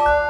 Bye.